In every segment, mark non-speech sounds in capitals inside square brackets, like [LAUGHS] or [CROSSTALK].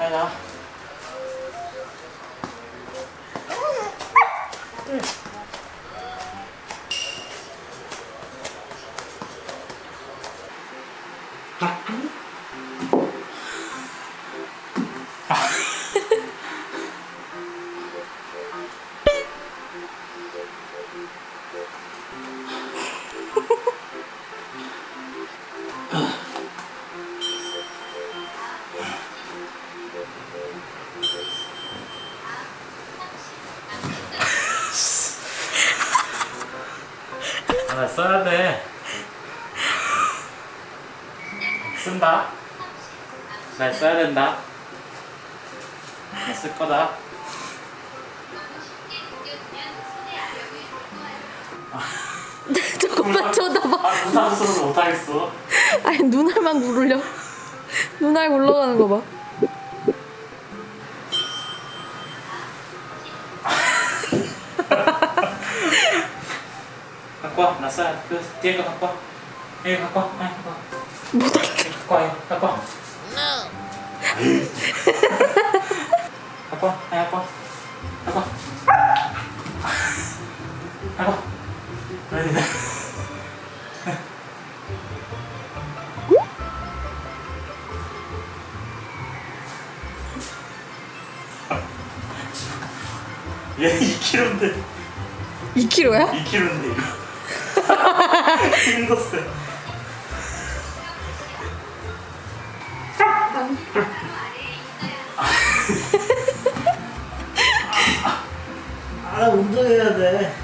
Ano? Mm. 하나 써야 돼. 쓴다. 잘 써야 된다. 쓸 거다. [LAUGHS] 조금만 쳐다봐. 아, 써서 못하겠어. 아니 눈알만 굴려. 눈알 굴러가는 거 봐. 갖고 와. 나 써야 돼. 그 뒤에 거 갖고 와. 여기 갖고 와. 아니, 갖고 와. 못 알아. 갖고 와. 이거. 갖고 와. 갖고 와. 아니, 갖 힘들었어요. 아 운동해야 돼.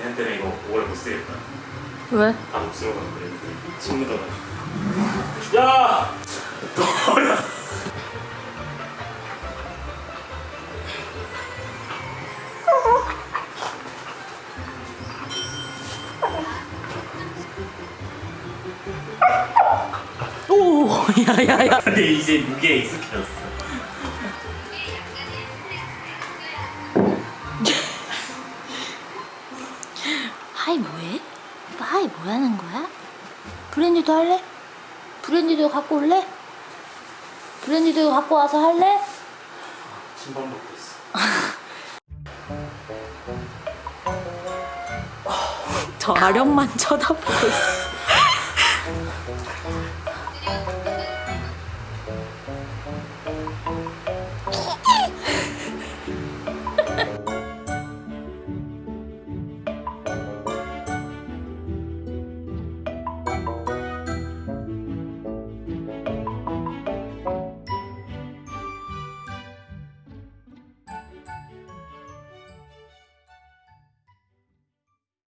얘한테는 이거 오래 못 쓰겠다. 왜? 다침 묻어가지고. 야! 오, 야야야. 근데 이제 무게에 익숙해졌어 하이 뭐해? 오빠 하이 뭐 하는 거야? 브랜디도 할래? 브랜디도 갖고 올래? 브랜디도 갖고 와서 할래? 침범 먹고 있어 [LAUGHS] 저 아령만 쳐다보고 있어. Thank you.